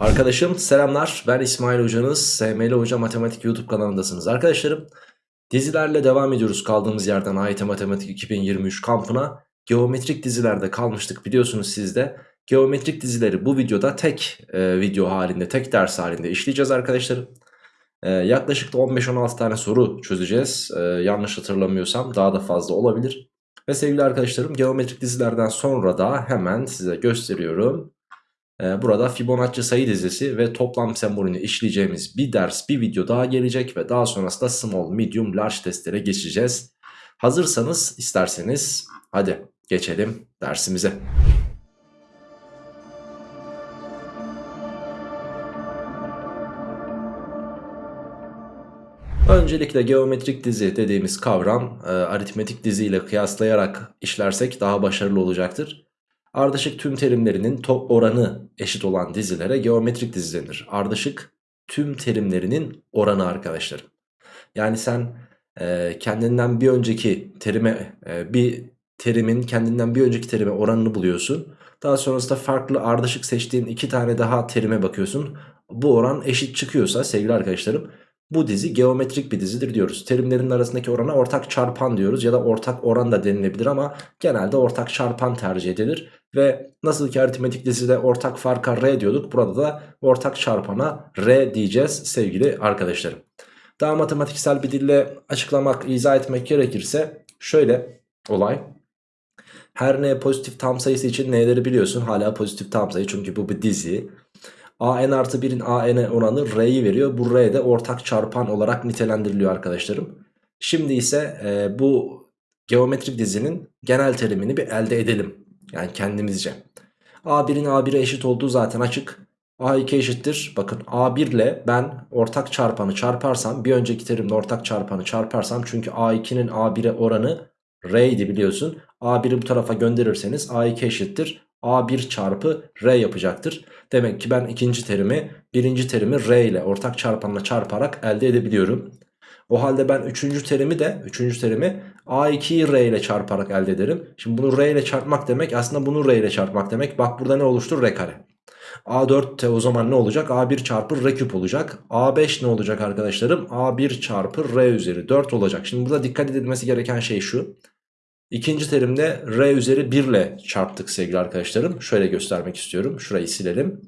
Arkadaşım selamlar. Ben İsmail hocanız. SML Hoca Matematik YouTube kanalındasınız. Arkadaşlarım Dizilerle devam ediyoruz kaldığımız yerden AYT Matematik 2023 kampına. Geometrik dizilerde kalmıştık biliyorsunuz sizde Geometrik dizileri bu videoda tek e, video halinde tek ders halinde işleyeceğiz arkadaşlarım. E, Yaklaşık da 15-16 tane soru çözeceğiz. E, yanlış hatırlamıyorsam daha da fazla olabilir. Ve sevgili arkadaşlarım geometrik dizilerden sonra da hemen size gösteriyorum burada Fibonacci sayı dizisi ve toplam sembolünü işleyeceğimiz bir ders bir video daha gelecek ve daha sonrasında small, medium, large testlere geçeceğiz. Hazırsanız isterseniz hadi geçelim dersimize. Öncelikle geometrik dizi dediğimiz kavram e, aritmetik dizi ile kıyaslayarak işlersek daha başarılı olacaktır. Ardışık tüm terimlerinin top oranı eşit olan dizilere geometrik dizi denir. Ardışık tüm terimlerinin oranı arkadaşlar. Yani sen e, kendinden bir önceki terime e, bir terimin kendinden bir önceki terime oranını buluyorsun. Daha sonrasında farklı ardışık seçtiğin iki tane daha terime bakıyorsun. Bu oran eşit çıkıyorsa sevgili arkadaşlarım bu dizi geometrik bir dizidir diyoruz. Terimlerin arasındaki orana ortak çarpan diyoruz ya da ortak oran da denilebilir ama genelde ortak çarpan tercih edilir. Ve nasıl ki aritmetik dizide ortak farka R diyorduk burada da ortak çarpana R diyeceğiz sevgili arkadaşlarım. Daha matematiksel bir dille açıklamak, izah etmek gerekirse şöyle olay. Her n pozitif tam sayısı için n'leri biliyorsun hala pozitif tam sayı çünkü bu bir dizi. A n artı 1'in a n oranı r'yi veriyor. Bu r de ortak çarpan olarak nitelendiriliyor arkadaşlarım. Şimdi ise e, bu geometrik dizinin genel terimini bir elde edelim. Yani kendimizce. A1'in A1'e eşit olduğu zaten açık. A2 eşittir. Bakın A1 ile ben ortak çarpanı çarparsam bir önceki terimde ortak çarpanı çarparsam çünkü A2'nin A1'e oranı R biliyorsun. A1'i bu tarafa gönderirseniz A2 eşittir. A1 çarpı R yapacaktır. Demek ki ben ikinci terimi birinci terimi R ile ortak çarpanla çarparak elde edebiliyorum. O halde ben üçüncü terimi de üçüncü terimi A2'yi R ile çarparak elde ederim. Şimdi bunu R ile çarpmak demek aslında bunu R ile çarpmak demek. Bak burada ne oluştur? R kare. A4 de o zaman ne olacak? A1 çarpı R küp olacak. A5 ne olacak arkadaşlarım? A1 çarpı R üzeri 4 olacak. Şimdi burada dikkat edilmesi gereken şey şu. İkinci terimde R üzeri 1 ile çarptık sevgili arkadaşlarım. Şöyle göstermek istiyorum. Şurayı silelim.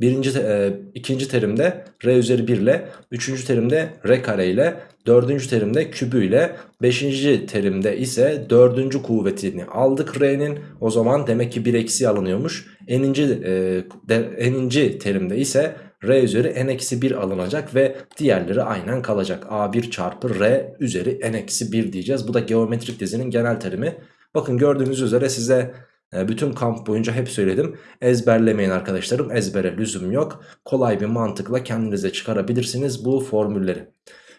Birinci, e, ikinci terimde r üzeri 1 ile, üçüncü terimde r kare ile, dördüncü terimde kübü ile, beşinci terimde ise dördüncü kuvvetini aldık r'nin. O zaman demek ki bir eksi alınıyormuş. Eninci, e, de, eninci terimde ise r üzeri n eksi 1 alınacak ve diğerleri aynen kalacak. a1 çarpı r üzeri n eksi 1 diyeceğiz. Bu da geometrik dizinin genel terimi. Bakın gördüğünüz üzere size e, bütün kamp boyunca hep söyledim. Ezberlemeyin arkadaşlarım. Ezbere lüzum yok. Kolay bir mantıkla kendinize çıkarabilirsiniz bu formülleri.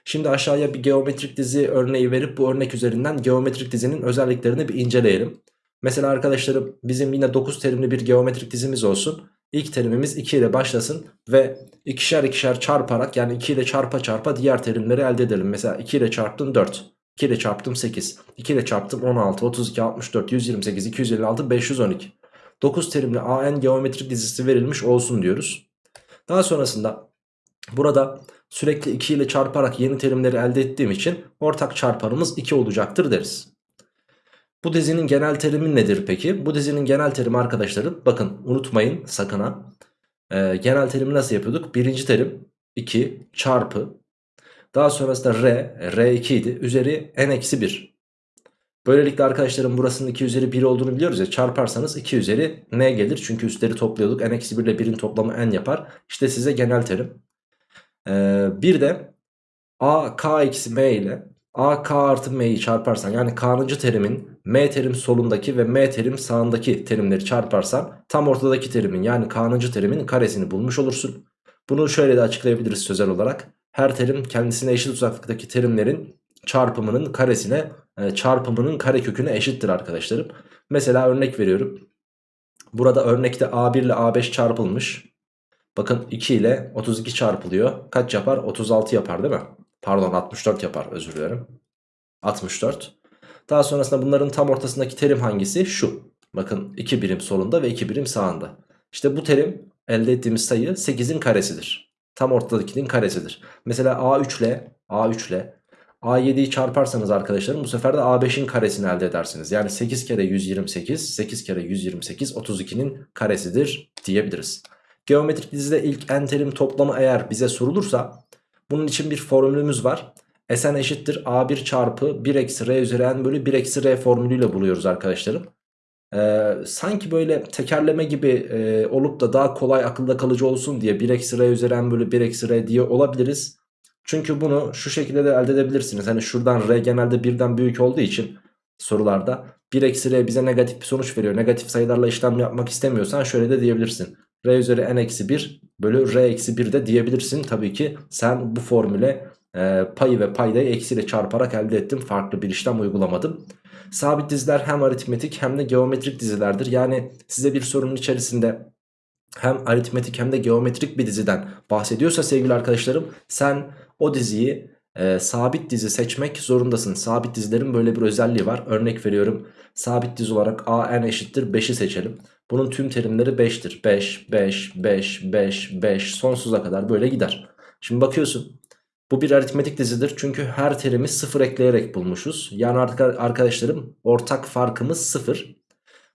Şimdi aşağıya bir geometrik dizi örneği verip bu örnek üzerinden geometrik dizinin özelliklerini bir inceleyelim. Mesela arkadaşlarım bizim yine 9 terimli bir geometrik dizimiz olsun. İlk terimimiz 2 ile başlasın ve ikişer ikişer çarparak yani 2 ile çarpa çarpa diğer terimleri elde edelim. Mesela 2 ile çarptın 4. 2 ile çarptım 8. 2 ile çarptım 16, 32, 64, 128, 256, 512. 9 terimli AN geometrik dizisi verilmiş olsun diyoruz. Daha sonrasında burada sürekli 2 ile çarparak yeni terimleri elde ettiğim için ortak çarpanımız 2 olacaktır deriz. Bu dizinin genel terimi nedir peki? Bu dizinin genel terimi arkadaşlarım bakın unutmayın sakın ha. Ee, genel terimi nasıl yapıyorduk? Birinci terim 2 çarpı daha sonrasında R, R2 idi. Üzeri n-1. Böylelikle arkadaşlarım burasının 2 üzeri 1 olduğunu biliyoruz ya. Çarparsanız 2 üzeri n gelir. Çünkü üstleri topluyorduk. n-1 ile 1'in toplamı n yapar. İşte size genel terim. Ee, bir de a k eksi m ile a k artı m'yi çarparsan yani k'nıncı terimin m terim solundaki ve m terim sağındaki terimleri çarparsan tam ortadaki terimin yani k'nıncı terimin karesini bulmuş olursun. Bunu şöyle de açıklayabiliriz sözel olarak her terim kendisine eşit uzaklıktaki terimlerin çarpımının karesine e, çarpımının kareköküne eşittir arkadaşlarım. Mesela örnek veriyorum. Burada örnekte A1 ile A5 çarpılmış. Bakın 2 ile 32 çarpılıyor. Kaç yapar? 36 yapar değil mi? Pardon 64 yapar özür dilerim. 64. Daha sonrasında bunların tam ortasındaki terim hangisi? Şu. Bakın 2 birim solunda ve 2 birim sağında. İşte bu terim elde ettiğimiz sayı 8'in karesidir. Tam ortadakinin karesidir. Mesela A3 ile A3 ile A7'yi çarparsanız arkadaşlarım bu sefer de A5'in karesini elde edersiniz. Yani 8 kere 128, 8 kere 128 32'nin karesidir diyebiliriz. Geometrik dizide ilk n terim toplamı eğer bize sorulursa bunun için bir formülümüz var. Sn eşittir A1 çarpı 1 eksi R üzeri n bölü 1 eksi R formülüyle buluyoruz arkadaşlarım. Ee, sanki böyle tekerleme gibi e, olup da daha kolay akılda kalıcı olsun diye 1 eksi R üzeri n bölü 1 eksi R diye olabiliriz. Çünkü bunu şu şekilde de elde edebilirsiniz. Hani şuradan R genelde birden büyük olduğu için sorularda 1 eksi R bize negatif bir sonuç veriyor. Negatif sayılarla işlem yapmak istemiyorsan şöyle de diyebilirsin. R üzeri n eksi 1 bölü R eksi 1 de diyebilirsin. Tabii ki sen bu formüle e, payı ve paydayı eksiyle çarparak elde ettim. Farklı bir işlem uygulamadım. Sabit diziler hem aritmetik hem de geometrik dizilerdir. Yani size bir sorunun içerisinde hem aritmetik hem de geometrik bir diziden bahsediyorsa sevgili arkadaşlarım sen o diziyi e, sabit dizi seçmek zorundasın. Sabit dizilerin böyle bir özelliği var. Örnek veriyorum sabit dizi olarak a n eşittir 5'i seçelim. Bunun tüm terimleri 5'tir. 5, 5, 5, 5, 5 sonsuza kadar böyle gider. Şimdi bakıyorsun bu bir aritmetik dizidir çünkü her terimi sıfır ekleyerek bulmuşuz. Yani arkadaşlarım ortak farkımız sıfır.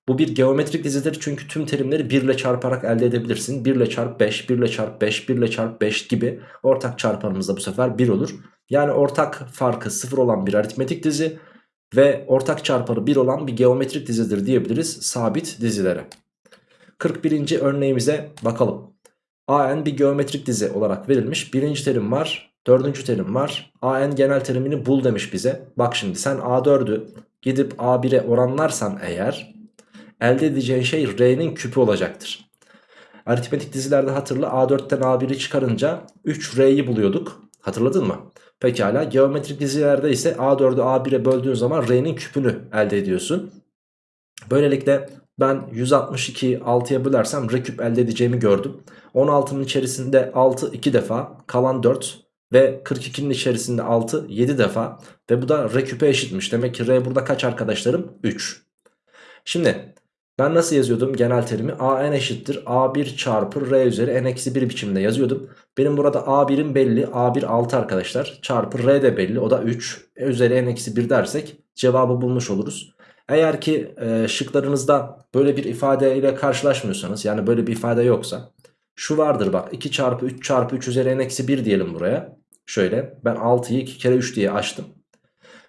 Bu bir geometrik dizidir çünkü tüm terimleri 1 ile çarparak elde edebilirsin. 1 ile çarp 5, 1 ile çarp 5, 1 ile çarp 5 gibi ortak çarpanımız da bu sefer 1 olur. Yani ortak farkı 0 olan bir aritmetik dizi ve ortak çarpanı 1 olan bir geometrik dizidir diyebiliriz sabit dizilere. 41. örneğimize bakalım. AN bir geometrik dizi olarak verilmiş. Birinci terim var, dördüncü terim var. AN genel terimini bul demiş bize. Bak şimdi sen A4'ü gidip A1'e oranlarsan eğer elde edeceğin şey R'nin küpü olacaktır. Aritmetik dizilerde hatırla A4'ten A1'i çıkarınca 3R'yi buluyorduk. Hatırladın mı? Pekala geometrik dizilerde ise A4'ü A1'e böldüğün zaman R'nin küpünü elde ediyorsun. Böylelikle ben 162'yi 6'ya bölersem R küp elde edeceğimi gördüm. 16'nın içerisinde 6 2 defa kalan 4 ve 42'nin içerisinde 6 7 defa ve bu da R küpe eşitmiş. Demek ki R burada kaç arkadaşlarım? 3. Şimdi ben nasıl yazıyordum genel terimi? A n eşittir A1 çarpı R üzeri n eksi 1 biçiminde yazıyordum. Benim burada A1'im belli. A1 6 arkadaşlar. Çarpı R de belli. O da 3. E üzeri n eksi 1 dersek cevabı bulmuş oluruz. Eğer ki e, şıklarınızda böyle bir ifade ile karşılaşmıyorsanız yani böyle bir ifade yoksa şu vardır bak 2 çarpı 3 çarpı 3 üzeri n eksi 1 diyelim buraya. Şöyle ben 6'yı 2 kere 3 diye açtım.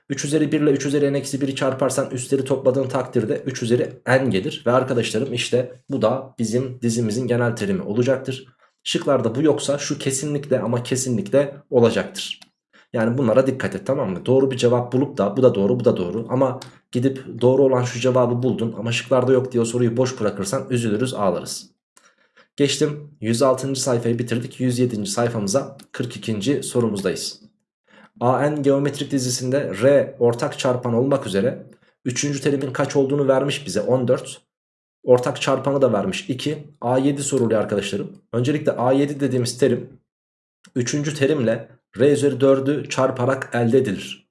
3 üzeri 1 ile 3 üzeri n eksi 1'i çarparsan üstleri topladığın takdirde 3 üzeri n gelir. Ve arkadaşlarım işte bu da bizim dizimizin genel terimi olacaktır. Şıklarda bu yoksa şu kesinlikle ama kesinlikle olacaktır. Yani bunlara dikkat et tamam mı? Doğru bir cevap bulup da bu da doğru bu da doğru ama gidip doğru olan şu cevabı buldun ama şıklarda yok diye soruyu boş bırakırsan üzülürüz ağlarız. Geçtim 106. sayfayı bitirdik 107. sayfamıza 42. sorumuzdayız. AN geometrik dizisinde R ortak çarpan olmak üzere 3. terimin kaç olduğunu vermiş bize 14. Ortak çarpanı da vermiş 2. A7 soruluyor arkadaşlarım. Öncelikle A7 dediğimiz terim 3. terimle R üzeri 4'ü çarparak elde edilir.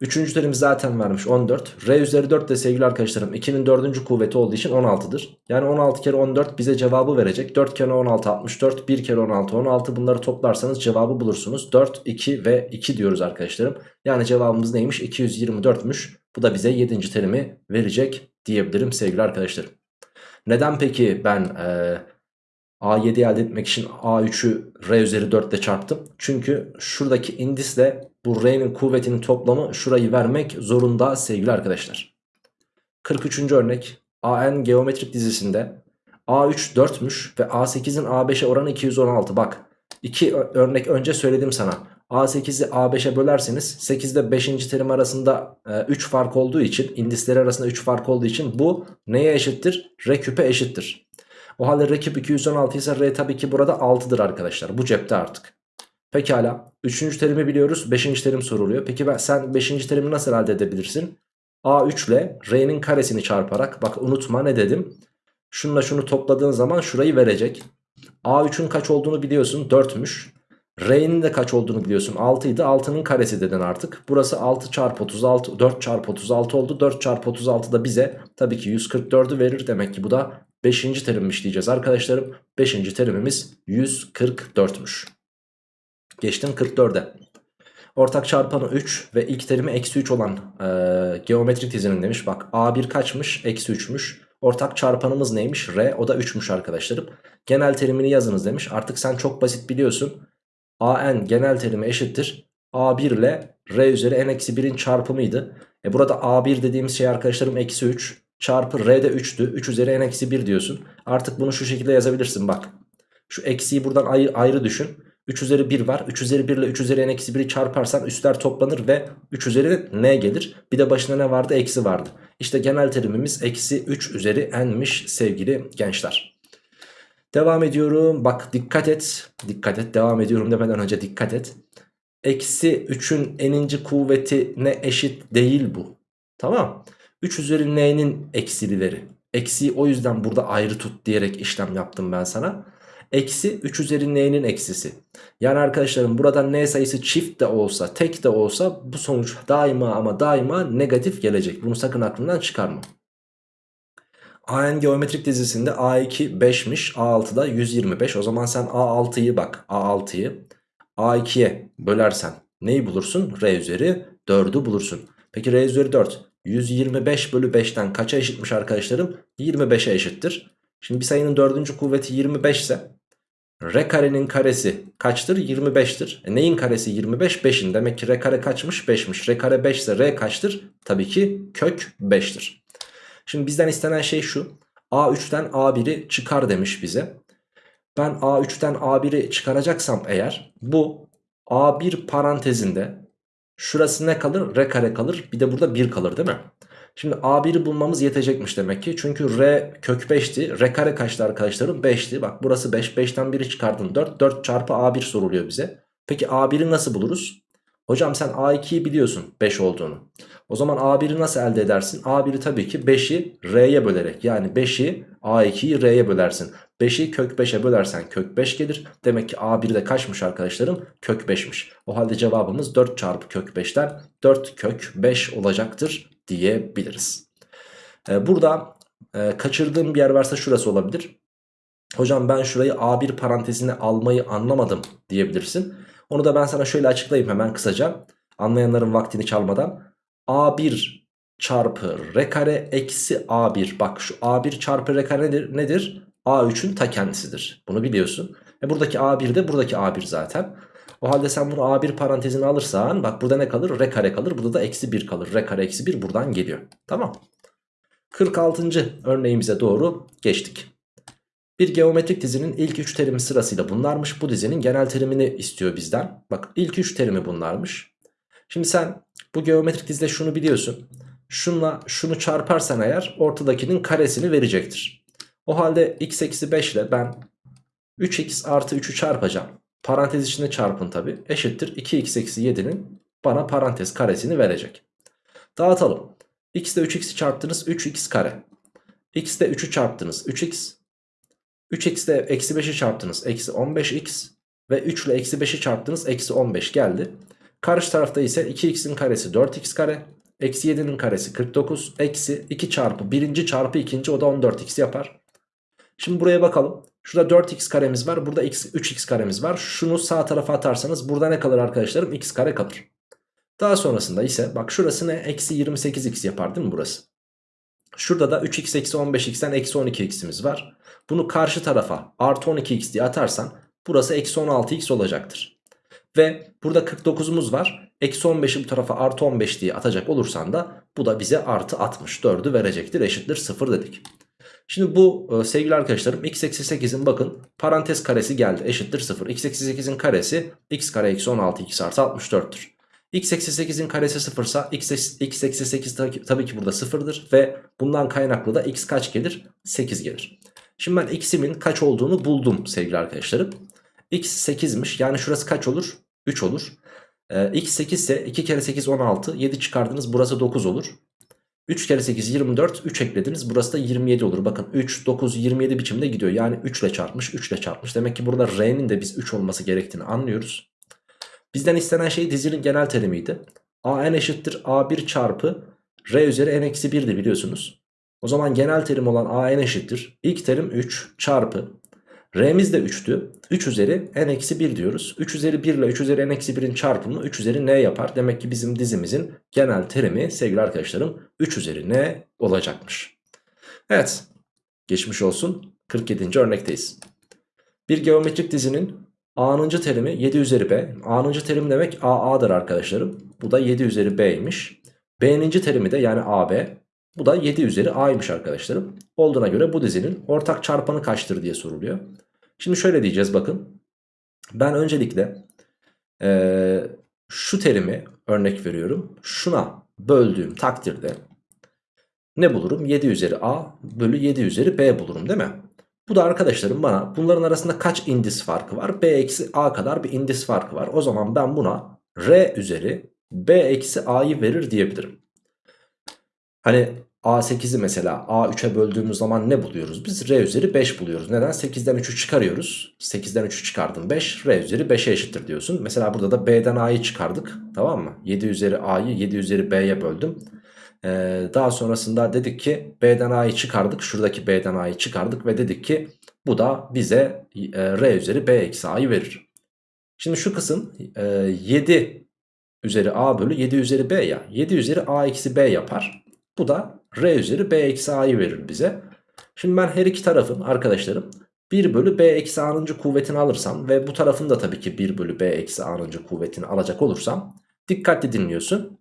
Üçüncü terim zaten vermiş 14. R üzeri 4 de sevgili arkadaşlarım 2'nin 4. kuvveti olduğu için 16'dır. Yani 16 kere 14 bize cevabı verecek. 4 kere 16 64. 1 kere 16 16. Bunları toplarsanız cevabı bulursunuz. 4, 2 ve 2 diyoruz arkadaşlarım. Yani cevabımız neymiş? 224'müş. Bu da bize 7. terimi verecek diyebilirim sevgili arkadaşlarım. Neden peki ben e, A7'yi elde etmek için A3'ü R üzeri 4 ile çarptım? Çünkü şuradaki indisle bu R'nin kuvvetinin toplamı şurayı vermek zorunda sevgili arkadaşlar. 43. örnek AN geometrik dizisinde A3 4'müş ve A8'in A5'e oranı 216. Bak iki örnek önce söyledim sana. A8'i A5'e bölerseniz 8 ile 5. terim arasında 3 e, fark olduğu için indisleri arasında 3 fark olduğu için bu neye eşittir? R küpe eşittir. O halde R küp 216 ise R tabii ki burada 6'dır arkadaşlar. Bu cepte artık. Pekala. Üçüncü terimi biliyoruz. Beşinci terim soruluyor. Peki ben, sen beşinci terimi nasıl elde edebilirsin? A3 ile R'nin karesini çarparak. Bak unutma ne dedim? Şununla şunu topladığın zaman şurayı verecek. A3'ün kaç olduğunu biliyorsun. 4'müş. R'nin de kaç olduğunu biliyorsun 6 idi 6'nın karesi dedin artık Burası 6 çarpı 36 4 çarpı 36 oldu 4 çarpı 36 da bize tabii ki 144'ü verir demek ki bu da 5. terimmiş diyeceğiz arkadaşlarım. 5. terimimiz 144'müş. Geçtim 44'e. Ortak çarpanı 3 ve ilk terimi eksi 3 olan e, geometrik dizinin demiş. Bak A1 kaçmış? Eksi 3'müş. Ortak çarpanımız neymiş? R o da 3'müş arkadaşlarım. Genel terimini yazınız demiş. Artık sen çok basit biliyorsun. AN genel terimi eşittir. A1 ile R üzeri n-1'in çarpımıydı. E burada A1 dediğimiz şey arkadaşlarım eksi 3 çarpı R de 3'tü. 3 üzeri n-1 diyorsun. Artık bunu şu şekilde yazabilirsin bak. Şu eksiyi buradan ayrı, ayrı düşün. 3 üzeri 1 var. 3 üzeri 1 ile 3 üzeri n-1'i çarparsan üstler toplanır ve 3 üzeri n gelir. Bir de başına ne vardı? Eksi vardı. İşte genel terimimiz eksi 3 üzeri n'miş sevgili gençler. Devam ediyorum. Bak dikkat et. Dikkat et. Devam ediyorum demeden önce dikkat et. Eksi 3'ün n'inci kuvveti ne eşit değil bu. Tamam. 3 üzeri n'nin eksilileri. Eksiyi o yüzden burada ayrı tut diyerek işlem yaptım ben sana. Eksi 3 üzeri n'nin eksisi. Yani arkadaşlarım burada n sayısı çift de olsa tek de olsa bu sonuç daima ama daima negatif gelecek. Bunu sakın aklından çıkarma. AN geometrik dizisinde A2 5'miş A6 125 o zaman sen A6'yı bak A6'yı A2'ye bölersen neyi bulursun? R üzeri 4'ü bulursun. Peki R üzeri 4 125 bölü 5'ten kaça eşitmiş arkadaşlarım? 25'e eşittir. Şimdi bir sayının dördüncü kuvveti 25 ise R karenin karesi kaçtır? 25'tir. E neyin karesi 25? 5'in. Demek ki R kare kaçmış? 5'miş. R kare 5 ise R kaçtır? Tabii ki kök 5'tir. Şimdi bizden istenen şey şu. A3'ten A1'i çıkar demiş bize. Ben A3'ten A1'i çıkaracaksam eğer bu A1 parantezinde şurası ne kalır? R kare kalır. Bir de burada 1 kalır değil mi? Şimdi A1'i bulmamız yetecekmiş demek ki. Çünkü R kök 5'ti. R kare kaçtı arkadaşlarım? 5'ti. Bak burası 5. 5'ten 1'i çıkardın 4. 4 çarpı A1 soruluyor bize. Peki A1'i nasıl buluruz? Hocam sen A2'yi biliyorsun 5 olduğunu. O zaman A1'i nasıl elde edersin? A1'i tabii ki 5'i R'ye bölerek yani 5'i A2'yi R'ye bölersin. 5'i kök 5'e bölersen kök 5 gelir. Demek ki A1 de kaçmış arkadaşlarım? Kök 5'miş. O halde cevabımız 4 çarpı kök 5'ten 4 kök 5 olacaktır diyebiliriz. Ee, burada e, kaçırdığım bir yer varsa şurası olabilir. Hocam ben şurayı A1 parantezine almayı anlamadım diyebilirsin. Onu da ben sana şöyle açıklayayım hemen kısaca. Anlayanların vaktini çalmadan. A1 çarpı R kare eksi A1. Bak şu A1 çarpı R kare nedir? nedir? A3'ün ta kendisidir. Bunu biliyorsun. E buradaki A1 de buradaki A1 zaten. O halde sen bunu A1 parantezine alırsan bak burada ne kalır? R kare kalır. Burada da eksi 1 kalır. R kare eksi 1 buradan geliyor. Tamam. 46. örneğimize doğru geçtik. Bir geometrik dizinin ilk 3 terimi sırasıyla bunlarmış. Bu dizinin genel terimini istiyor bizden. Bak ilk 3 terimi bunlarmış. Şimdi sen bu geometrik dizide şunu biliyorsun. Şunla şunu çarparsan eğer ortadakinin karesini verecektir. O halde x eksi 5 ile ben 3x artı 3'ü çarpacağım. Parantez içinde çarpın tabi. Eşittir 2x eksi 7'nin bana parantez karesini verecek. Dağıtalım. x ile 3x'i çarptınız 3x kare. x ile 3'ü çarptınız 3x. 3x ile eksi 5'i çarptınız eksi 15x. Ve 3 ile eksi 5'i çarptınız eksi 15 geldi. Karşı tarafta ise 2x'in karesi 4x kare. Eksi 7'nin karesi 49. Eksi 2 çarpı 1. çarpı 2. o da 14x yapar. Şimdi buraya bakalım. Şurada 4x karemiz var. Burada x, 3x karemiz var. Şunu sağ tarafa atarsanız burada ne kalır arkadaşlarım? x kare kalır. Daha sonrasında ise bak şurası ne? Eksi 28x yapar değil mi burası? Şurada da 3x eksi 15x'ten eksi 12x'imiz var. Bunu karşı tarafa artı 12x diye atarsan burası eksi 16x olacaktır. Ve burada 49'umuz var. Eksi 15'i bu tarafa artı 15 diye atacak olursan da bu da bize artı 64'ü verecektir. Eşittir 0 dedik. Şimdi bu e, sevgili arkadaşlarım x eksi 8'in bakın parantez karesi geldi eşittir 0. x eksi 8'in karesi x kare eksi 16 x artı 64'tür. x eksi 8'in karesi 0 ise x, eksi 8 tabii ki burada 0'dır ve bundan kaynaklı da x kaç gelir? 8 gelir. Şimdi ben x'imin kaç olduğunu buldum sevgili arkadaşlarım. x 8'miş yani şurası kaç olur? 3 olur. Ee, x 8 ise 2 kere 8 16 7 çıkardınız burası 9 olur. 3 kere 8 24 3 eklediniz burası da 27 olur. Bakın 3 9 27 biçimde gidiyor. Yani 3 ile çarpmış 3 ile çarpmış. Demek ki burada R'nin de biz 3 olması gerektiğini anlıyoruz. Bizden istenen şey dizinin genel terimiydi. A n eşittir A1 çarpı R üzeri n eksi 1'di biliyorsunuz. O zaman genel terim olan a n eşittir. İlk terim 3 çarpı. R'miz de 3'tü. 3 üzeri n eksi 1 diyoruz. 3 üzeri 1 ile 3 üzeri n eksi 1'in çarpımı 3 üzeri n yapar. Demek ki bizim dizimizin genel terimi sevgili arkadaşlarım 3 üzeri n olacakmış. Evet geçmiş olsun 47. örnekteyiz. Bir geometrik dizinin a'nıncı terimi 7 üzeri b. a'nıncı terim demek a'a'dır arkadaşlarım. Bu da 7 üzeri b'ymiş. b'ninci terimi de yani ab. Bu da 7 üzeri a'ymış arkadaşlarım. Olduğuna göre bu dizinin ortak çarpanı kaçtır diye soruluyor. Şimdi şöyle diyeceğiz bakın. Ben öncelikle ee, şu terimi örnek veriyorum. Şuna böldüğüm takdirde ne bulurum? 7 üzeri a bölü 7 üzeri b bulurum değil mi? Bu da arkadaşlarım bana bunların arasında kaç indis farkı var? b eksi a kadar bir indis farkı var. O zaman ben buna r üzeri b eksi a'yı verir diyebilirim. Hani A8'i mesela A3'e böldüğümüz zaman ne buluyoruz? Biz R üzeri 5 buluyoruz. Neden? 8'den 3'ü çıkarıyoruz. 8'den 3'ü çıkardım 5. R üzeri 5'e eşittir diyorsun. Mesela burada da B'den A'yı çıkardık. Tamam mı? 7 üzeri A'yı 7 üzeri B'ye böldüm. Ee, daha sonrasında dedik ki B'den A'yı çıkardık. Şuradaki B'den A'yı çıkardık ve dedik ki bu da bize e, R üzeri B eksi A'yı verir. Şimdi şu kısım e, 7 üzeri A bölü 7 üzeri B ya. 7 üzeri A eksi B yapar. Bu da R üzeri B eksi A'yı verir bize. Şimdi ben her iki tarafın arkadaşlarım 1 bölü B eksi A'nın kuvvetini alırsam ve bu tarafın da tabii ki 1 bölü B eksi A'nın kuvvetini alacak olursam dikkatli dinliyorsun.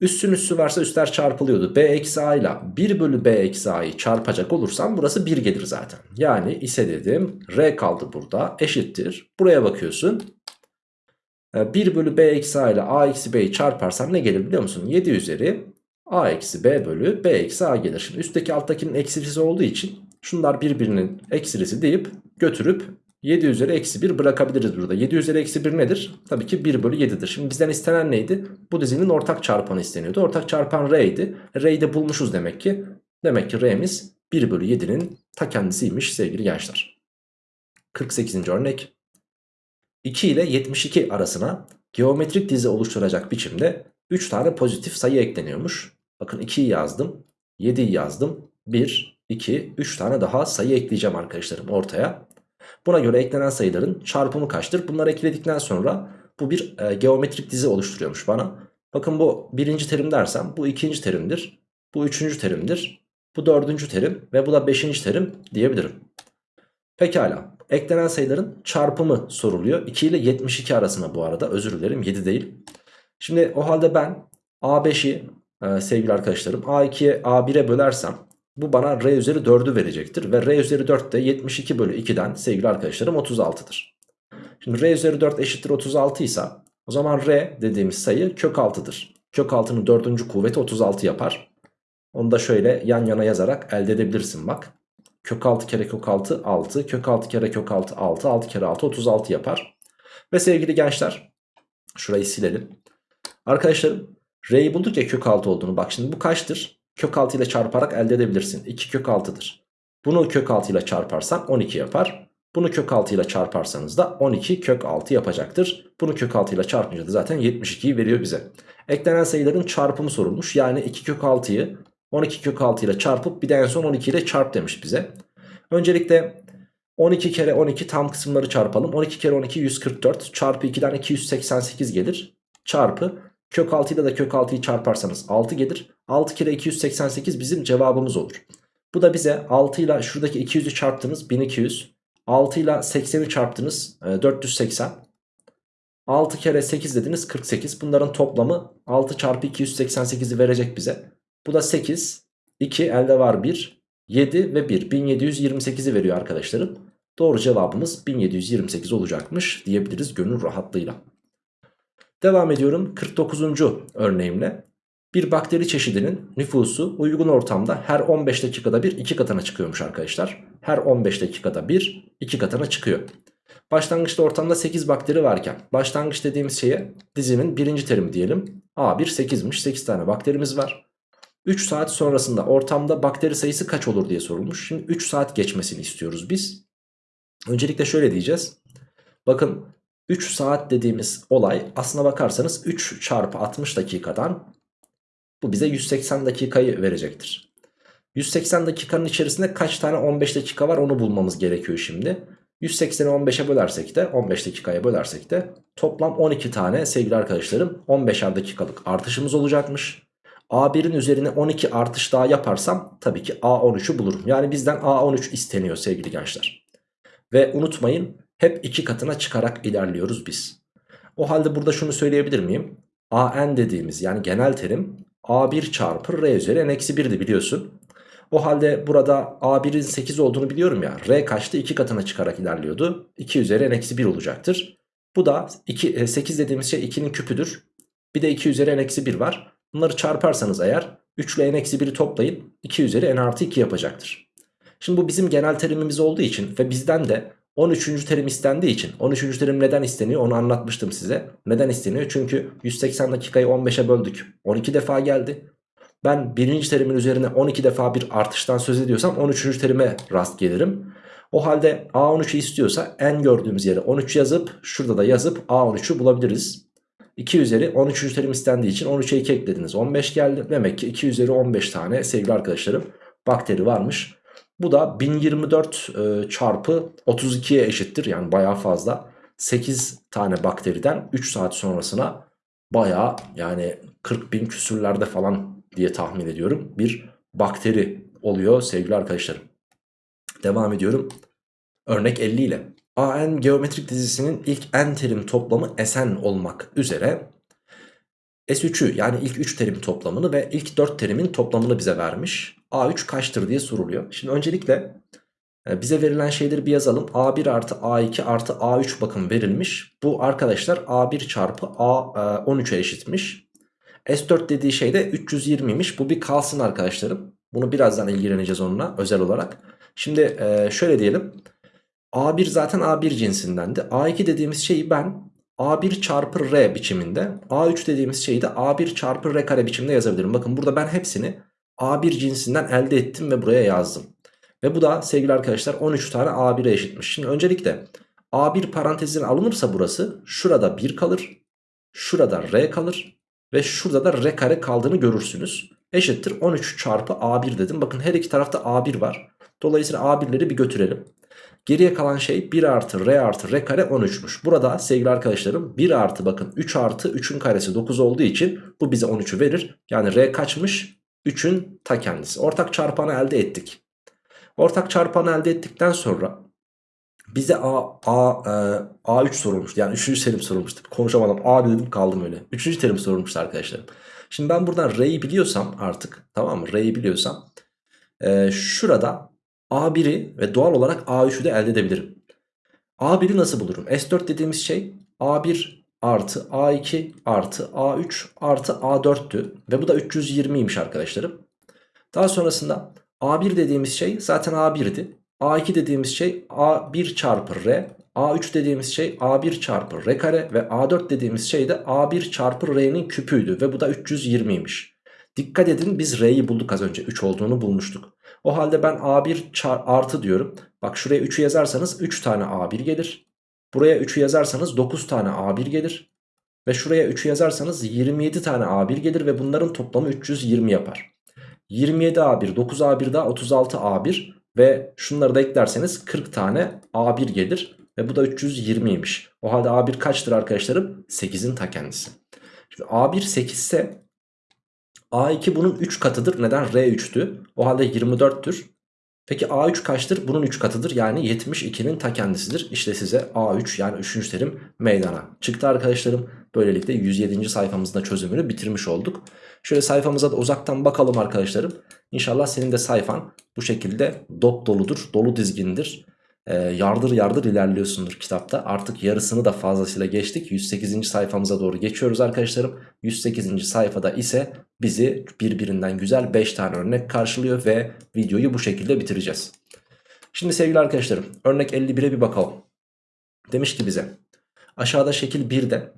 Üssün üssü varsa üstler çarpılıyordu. B eksi A ile 1 bölü B eksi A'yı çarpacak olursam burası 1 gelir zaten. Yani ise dedim R kaldı burada eşittir. Buraya bakıyorsun. 1 bölü B eksi A ile A eksi B'yi çarparsam ne gelir biliyor musun? 7 üzeri A eksi B bölü B eksi A gelir. Şimdi üstteki alttakinin eksilisi olduğu için şunlar birbirinin eksilisi deyip götürüp 7 üzeri eksi 1 bırakabiliriz burada. 7 üzeri eksi 1 nedir? Tabii ki 1 bölü 7'dir. Şimdi bizden istenen neydi? Bu dizinin ortak çarpanı isteniyordu. Ortak çarpan R'ydi. R'yi de bulmuşuz demek ki. Demek ki R'miz 1 bölü 7'nin ta kendisiymiş sevgili gençler. 48. örnek. 2 ile 72 arasına geometrik dizi oluşturacak biçimde 3 tane pozitif sayı ekleniyormuş. Bakın 2'yi yazdım. 7'yi yazdım. 1, 2, 3 tane daha sayı ekleyeceğim arkadaşlarım ortaya. Buna göre eklenen sayıların çarpımı kaçtır? Bunları ekledikten sonra bu bir e, geometrik dizi oluşturuyormuş bana. Bakın bu birinci terim dersem bu ikinci terimdir. Bu üçüncü terimdir. Bu dördüncü terim ve bu da beşinci terim diyebilirim. Pekala. Eklenen sayıların çarpımı soruluyor. 2 ile 72 arasında bu arada özür dilerim 7 değil. Şimdi o halde ben A5'i e, sevgili arkadaşlarım A2'ye A1'e bölersem bu bana R üzeri 4'ü verecektir. Ve R üzeri 4 de 72 bölü 2'den sevgili arkadaşlarım 36'dır. Şimdi R üzeri 4 eşittir 36 ise o zaman R dediğimiz sayı kök 6'dır. Kök 6'nın 4. kuvveti 36 yapar. Onu da şöyle yan yana yazarak elde edebilirsin bak. Kök 6 kere kök 6 6. Kök 6 kere kök 6 6. 6 kere 6 36 yapar. Ve sevgili gençler şurayı silelim. Arkadaşlarım R'yi bulduk ya kök 6 olduğunu. Bak şimdi bu kaçtır? Kök 6 ile çarparak elde edebilirsin. 2 kök 6'dır. Bunu kök 6 ile çarparsan 12 yapar. Bunu kök 6 ile çarparsanız da 12 kök 6 yapacaktır. Bunu kök 6 ile çarpınca da zaten 72'yi veriyor bize. Eklenen sayıların çarpımı sorulmuş. Yani 2 kök 6'yı 12 kök 6 ile çarpıp bir de en son 12 ile çarp demiş bize. Öncelikle 12 kere 12 tam kısımları çarpalım. 12 kere 12 144 çarpı 2'den 288 gelir. Çarpı Kök 6 ile de kök 6'yı çarparsanız 6 gelir. 6 kere 288 bizim cevabımız olur. Bu da bize 6 ile şuradaki 200'ü çarptınız 1200. 6 ile 80'i çarptınız 480. 6 kere 8 dediniz 48. Bunların toplamı 6 çarpı 288'i verecek bize. Bu da 8. 2 elde var 1. 7 ve 1. 1728'i veriyor arkadaşlarım. Doğru cevabımız 1728 olacakmış diyebiliriz gönül rahatlığıyla. Devam ediyorum 49. örneğimle. Bir bakteri çeşidinin nüfusu uygun ortamda her 15 dakikada bir 2 katına çıkıyormuş arkadaşlar. Her 15 dakikada bir 2 katına çıkıyor. Başlangıçta ortamda 8 bakteri varken başlangıç dediğimiz şeye dizimin birinci terimi diyelim. A1 8'miş 8 tane bakterimiz var. 3 saat sonrasında ortamda bakteri sayısı kaç olur diye sorulmuş. Şimdi 3 saat geçmesini istiyoruz biz. Öncelikle şöyle diyeceğiz. Bakın 3 saat dediğimiz olay aslına bakarsanız 3 çarpı 60 dakikadan bu bize 180 dakikayı verecektir. 180 dakikanın içerisinde kaç tane 15 dakika var onu bulmamız gerekiyor şimdi. 180'i 15'e bölersek de 15 dakikaya bölersek de toplam 12 tane sevgili arkadaşlarım 15'er dakikalık artışımız olacakmış. A1'in üzerine 12 artış daha yaparsam tabii ki A13'ü bulurum. Yani bizden A13 isteniyor sevgili gençler. Ve unutmayın hep iki katına çıkarak ilerliyoruz biz. O halde burada şunu söyleyebilir miyim? AN dediğimiz yani genel terim A1 çarpı R üzeri n-1'di eksi biliyorsun. O halde burada A1'in 8 olduğunu biliyorum ya. R kaçtı? 2 katına çıkarak ilerliyordu. 2 üzeri n-1 olacaktır. Bu da 2, 8 e, dediğimiz şey 2'nin küpüdür. Bir de 2 üzeri n-1 var. Bunları çarparsanız eğer 3 ile n-1'i toplayın 2 üzeri n artı 2 yapacaktır. Şimdi bu bizim genel terimimiz olduğu için ve bizden de 13. terim istendiği için 13. terim neden isteniyor onu anlatmıştım size. Neden isteniyor? Çünkü 180 dakikayı 15'e böldük. 12 defa geldi. Ben birinci terimin üzerine 12 defa bir artıştan söz ediyorsam 13. terime rast gelirim. O halde A13'ü istiyorsa en gördüğümüz yere 13 yazıp şurada da yazıp A13'ü bulabiliriz. 2 üzeri 13. terim istendiği için 13'e 2 eklediniz 15 geldi. Demek ki 2 üzeri 15 tane sevgili arkadaşlarım bakteri varmış. Bu da 1024 e, çarpı 32'ye eşittir yani baya fazla. 8 tane bakteriden 3 saat sonrasına baya yani 40 bin küsürlerde falan diye tahmin ediyorum bir bakteri oluyor sevgili arkadaşlarım. Devam ediyorum. Örnek 50 ile. AN geometrik dizisinin ilk n terim toplamı Sn olmak üzere S3'ü yani ilk 3 terim toplamını ve ilk 4 terimin toplamını bize vermiş. A3 kaçtır diye soruluyor. Şimdi öncelikle e, bize verilen şeyleri bir yazalım. A1 artı A2 artı A3 bakın verilmiş. Bu arkadaşlar A1 çarpı A13'e eşitmiş. S4 dediği şey de 320'ymiş. Bu bir kalsın arkadaşlarım. Bunu birazdan ilgileneceğiz onunla özel olarak. Şimdi e, şöyle diyelim. A1 zaten A1 cinsindendi. A2 dediğimiz şeyi ben A1 çarpı R biçiminde A3 dediğimiz şeyi de A1 çarpı R kare biçiminde yazabilirim. Bakın burada ben hepsini A1 cinsinden elde ettim ve buraya yazdım. Ve bu da sevgili arkadaşlar 13 tane A1'e eşitmiş. Şimdi öncelikle A1 parantezine alınırsa burası şurada 1 kalır. Şurada R kalır. Ve şurada da R kare kaldığını görürsünüz. Eşittir 13 çarpı A1 dedim. Bakın her iki tarafta A1 var. Dolayısıyla A1'leri bir götürelim. Geriye kalan şey 1 artı r artı r kare 13'müş. Burada sevgili arkadaşlarım 1 artı bakın 3 artı 3'ün karesi 9 olduğu için bu bize 13'ü verir. Yani r kaçmış? 3'ün ta kendisi. Ortak çarpanı elde ettik. Ortak çarpanı elde ettikten sonra bize A, A, e, A3 sorulmuştu. Yani 3. terim sorulmuştu. Konuşamadım. A dedim kaldım öyle. 3. terim sorulmuştu arkadaşlar. Şimdi ben buradan R'yi biliyorsam artık tamam mı? R'yi biliyorsam e, şurada A1'i ve doğal olarak A3'ü de elde edebilirim. A1'i nasıl bulurum? S4 dediğimiz şey A1 artı A2 artı A3 artı A4'tü. Ve bu da 320'ymiş arkadaşlarım. Daha sonrasında A1 dediğimiz şey zaten A1'di. A2 dediğimiz şey A1 çarpı R. A3 dediğimiz şey A1 çarpı R kare. Ve A4 dediğimiz şey de A1 çarpı R'nin küpüydü. Ve bu da 320'ymiş. Dikkat edin biz R'yi bulduk az önce. 3 olduğunu bulmuştuk. O halde ben A1 artı diyorum. Bak şuraya 3'ü yazarsanız 3 tane A1 gelir. Buraya 3'ü yazarsanız 9 tane A1 gelir. Ve şuraya 3'ü yazarsanız 27 tane A1 gelir ve bunların toplamı 320 yapar. 27 A1, 9 A1 daha 36 A1 ve şunları da eklerseniz 40 tane A1 gelir. Ve bu da 320'ymiş. O halde A1 kaçtır arkadaşlarım? 8'in ta kendisi. Şimdi A1 8 ise A2 bunun 3 katıdır. Neden? R3'tü. O halde 24'tür. Peki A3 kaçtır? Bunun 3 katıdır. Yani 72'nin ta kendisidir. İşte size A3 yani 3. terim meydana çıktı arkadaşlarım. Böylelikle 107. sayfamızda çözümünü bitirmiş olduk. Şöyle sayfamıza da uzaktan bakalım arkadaşlarım. İnşallah senin de sayfan bu şekilde dop doludur, dolu dizgindir e, yardır yardır ilerliyorsundur kitapta. Artık yarısını da fazlasıyla geçtik. 108. sayfamıza doğru geçiyoruz arkadaşlarım. 108. sayfada ise bizi birbirinden güzel 5 tane örnek karşılıyor ve videoyu bu şekilde bitireceğiz. Şimdi sevgili arkadaşlarım örnek 51'e bir bakalım. Demiş ki bize aşağıda şekil 1'de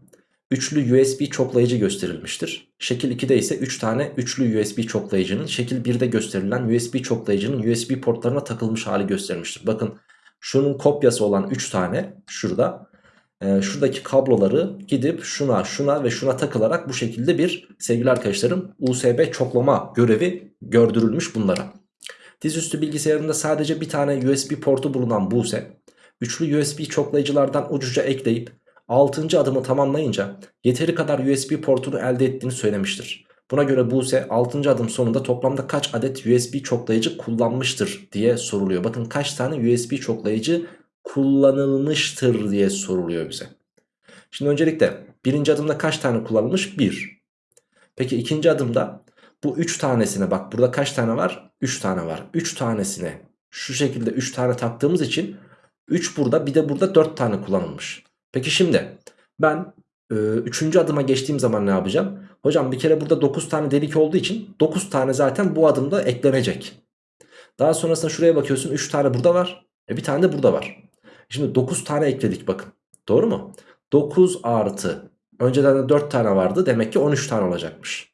üçlü USB çoklayıcı gösterilmiştir. Şekil 2'de ise 3 tane üçlü USB çoklayıcının şekil 1'de gösterilen USB çoklayıcının USB portlarına takılmış hali gösterilmiştir. Bakın Şunun kopyası olan 3 tane şurada. E, şuradaki kabloları gidip şuna şuna ve şuna takılarak bu şekilde bir sevgili arkadaşlarım USB çoklama görevi gördürülmüş bunlara. Dizüstü bilgisayarında sadece bir tane USB portu bulunan Buse, üçlü USB çoklayıcılardan ucuca ekleyip 6. adımı tamamlayınca yeteri kadar USB portunu elde ettiğini söylemiştir. Buna göre Buse 6. adım sonunda toplamda kaç adet USB çoklayıcı kullanmıştır diye soruluyor. Bakın kaç tane USB çoklayıcı kullanılmıştır diye soruluyor bize. Şimdi öncelikle birinci adımda kaç tane kullanılmış? 1. Peki ikinci adımda bu 3 tanesine bak burada kaç tane var? 3 tane var. 3 tanesine şu şekilde 3 tane taktığımız için 3 burada bir de burada 4 tane kullanılmış. Peki şimdi ben 3. E, adıma geçtiğim zaman ne yapacağım? Hocam bir kere burada 9 tane delik olduğu için 9 tane zaten bu adımda eklenecek. Daha sonrasında şuraya bakıyorsun 3 tane burada var. E bir tane de burada var. Şimdi 9 tane ekledik bakın. Doğru mu? 9 artı. Önceden de 4 tane vardı. Demek ki 13 tane olacakmış.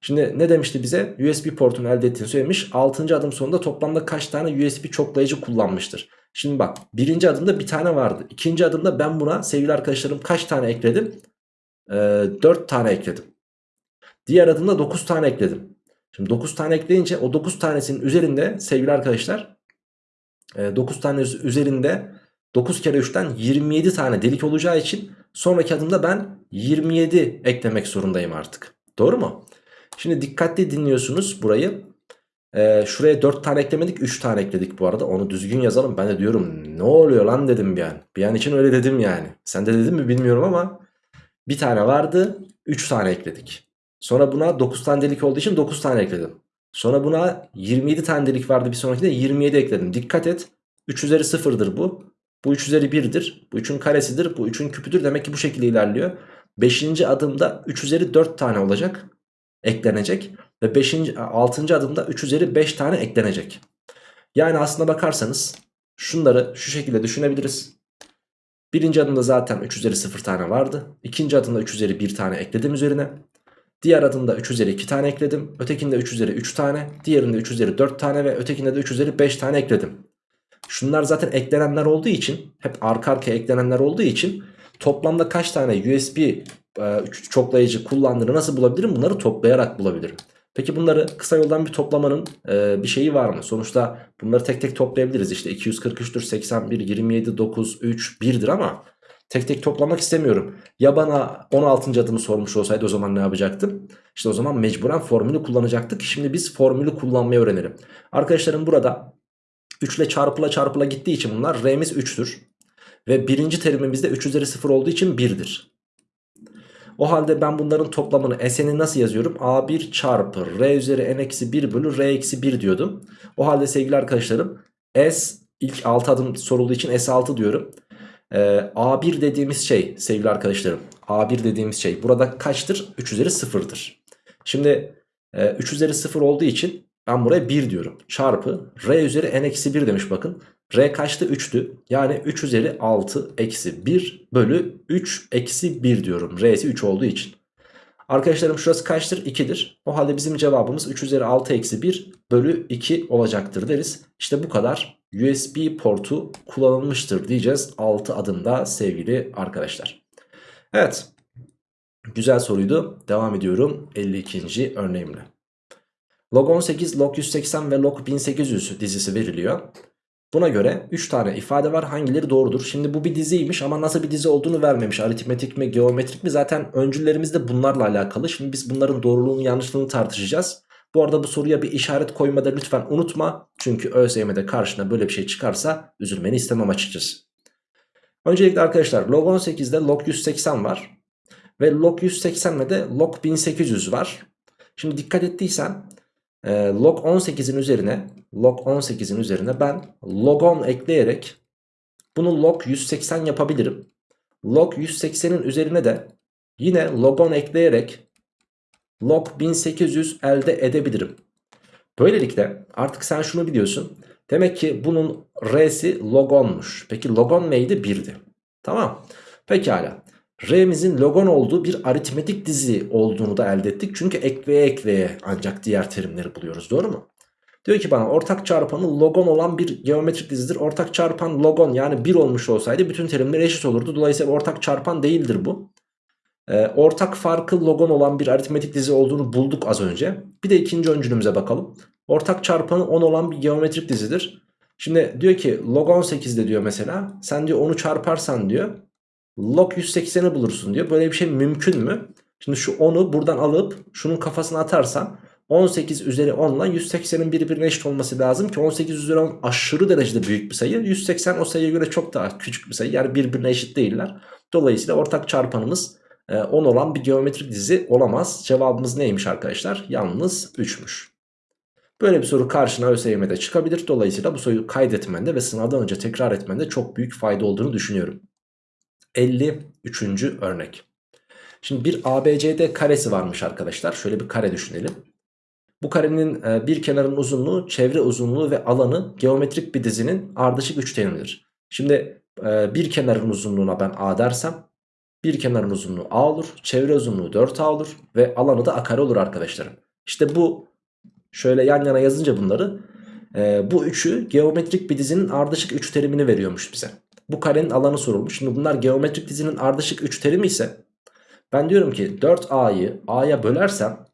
Şimdi ne demişti bize? USB portunu elde ettiğini söylemiş. 6. adım sonunda toplamda kaç tane USB çoklayıcı kullanmıştır? Şimdi bak birinci adımda bir tane vardı. İkinci adımda ben buna sevgili arkadaşlarım kaç tane ekledim? Ee, 4 tane ekledim. Diğer adımda 9 tane ekledim. Şimdi 9 tane ekleyince o 9 tanesinin üzerinde sevgili arkadaşlar 9 e, tane üzerinde 9 kere 3'ten 27 tane delik olacağı için sonraki adımda ben 27 eklemek zorundayım artık. Doğru mu? Şimdi dikkatli dinliyorsunuz burayı. Ee, şuraya 4 tane eklemedik 3 tane ekledik bu arada. Onu düzgün yazalım. Ben de diyorum ne oluyor lan dedim bir an. Bir an için öyle dedim yani. Sen de dedin mi bilmiyorum ama bir tane vardı 3 tane ekledik. Sonra buna 9 tane delik olduğu için 9 tane ekledim. Sonra buna 27 tane delik vardı bir sonrakinde 27 ekledim. Dikkat et 3 üzeri 0'dır bu. Bu 3 üzeri 1'dir. Bu 3'ün karesidir. Bu 3'ün küpüdür. Demek ki bu şekilde ilerliyor. 5. adımda 3 üzeri 4 tane olacak. Eklenecek. Ve 5. 6. adımda 3 üzeri 5 tane eklenecek. Yani aslına bakarsanız şunları şu şekilde düşünebiliriz. Birinci adımda zaten 3 üzeri 0 tane vardı. İkinci adımda 3 üzeri 1 tane ekledim üzerine. Diğer adımda 3 üzeri 2 tane ekledim. Ötekinde 3 üzeri 3 tane. Diğerinde 3 üzeri 4 tane ve ötekinde de 3 üzeri 5 tane ekledim. Şunlar zaten eklenenler olduğu için hep arka arkaya eklenenler olduğu için toplamda kaç tane USB e, çoklayıcı kullandığını nasıl bulabilirim? Bunları toplayarak bulabilirim. Peki bunları kısa yoldan bir toplamanın e, bir şeyi var mı? Sonuçta bunları tek tek toplayabiliriz. İşte 243'tür, 81, 27, 9, 3, 1'dir ama tek tek toplamak istemiyorum. Ya bana 16. adımı sormuş olsaydı o zaman ne yapacaktım? İşte o zaman mecburen formülü kullanacaktık. Şimdi biz formülü kullanmayı öğrenelim. Arkadaşlarım burada 3 ile çarpıla çarpıla gittiği için bunlar r'miz 3'tür. Ve birinci terimimizde 3 üzeri 0 olduğu için 1'dir. O halde ben bunların toplamını S'ni nasıl yazıyorum? A1 çarpı R üzeri N-1 bölü R-1 diyordum. O halde sevgili arkadaşlarım S ilk 6 adım sorulduğu için S6 diyorum. Ee, A1 dediğimiz şey sevgili arkadaşlarım A1 dediğimiz şey burada kaçtır? 3 üzeri 0'dır. Şimdi e, 3 üzeri 0 olduğu için ben buraya 1 diyorum. Çarpı R üzeri n-1 demiş bakın. R kaçtı? 3'tü. Yani 3 üzeri 6 eksi 1 bölü 3 eksi 1 diyorum. R'si 3 olduğu için. Arkadaşlarım şurası kaçtır? 2'dir. O halde bizim cevabımız 3 üzeri 6 eksi 1 bölü 2 olacaktır deriz. İşte bu kadar USB portu kullanılmıştır diyeceğiz 6 adımda sevgili arkadaşlar. Evet. Güzel soruydu. Devam ediyorum 52. örneğimle. Log 18, log 180 ve log 1800 dizisi veriliyor. Buna göre 3 tane ifade var hangileri doğrudur? Şimdi bu bir diziymiş ama nasıl bir dizi olduğunu vermemiş. Aritmetik mi geometrik mi zaten öncüllerimiz de bunlarla alakalı. Şimdi biz bunların doğruluğunu yanlışlığını tartışacağız. Bu arada bu soruya bir işaret koymada lütfen unutma. Çünkü ÖSYM'de karşına böyle bir şey çıkarsa üzülmeni istemem açıkçası. Öncelikle arkadaşlar log 18'de log 180 var. Ve log 180'de de log 1800 var. Şimdi dikkat ettiysen e, log 18'in üzerine log 18'in üzerine ben log 10 ekleyerek bunu log 180 yapabilirim. Log 180'in üzerine de yine log 10 ekleyerek log 1800 elde edebilirim. Böylelikle artık sen şunu biliyorsun. Demek ki bunun r'si log 10'muş. Peki log 10 neydi? 1'di. Tamam. Pekala. R'mizin logon olduğu bir aritmetik dizi olduğunu da elde ettik. Çünkü ekleye ekleye ancak diğer terimleri buluyoruz. Doğru mu? Diyor ki bana ortak çarpanı logon olan bir geometrik dizidir. Ortak çarpan logon yani 1 olmuş olsaydı bütün terimler eşit olurdu. Dolayısıyla ortak çarpan değildir bu. Ee, ortak farkı logon olan bir aritmetik dizi olduğunu bulduk az önce. Bir de ikinci öncülümüze bakalım. Ortak çarpanı 10 olan bir geometrik dizidir. Şimdi diyor ki log 18'de diyor mesela sen diyor onu çarparsan diyor log 180'i bulursun diyor. Böyle bir şey mümkün mü? Şimdi şu 10'u buradan alıp şunun kafasına atarsam 18 üzeri 10 ile 180'in birbirine eşit olması lazım ki 18 üzeri 10 aşırı derecede büyük bir sayı. 180 o sayıya göre çok daha küçük bir sayı yani birbirine eşit değiller. Dolayısıyla ortak çarpanımız 10 e, olan bir geometrik dizi olamaz. Cevabımız neymiş arkadaşlar? Yalnız 3'müş. Böyle bir soru karşına ÖSYM'de çıkabilir. Dolayısıyla bu soruyu kaydetmende ve sınavdan önce tekrar etmende çok büyük fayda olduğunu düşünüyorum. 53. örnek. Şimdi bir ABCD karesi varmış arkadaşlar. Şöyle bir kare düşünelim. Bu karenin e, bir kenarın uzunluğu, çevre uzunluğu ve alanı geometrik bir dizinin ardışık üçgenidir. Şimdi e, bir kenarın uzunluğuna ben A dersem bir kenarın uzunluğu A olur, çevre uzunluğu 4A olur ve alanı da A kare olur arkadaşlarım. İşte bu şöyle yan yana yazınca bunları e, bu üçü geometrik bir dizinin ardışık üç terimini veriyormuş bize. Bu karenin alanı sorulmuş. Şimdi bunlar geometrik dizinin ardışık üç terimi ise ben diyorum ki 4A'yı A'ya bölersem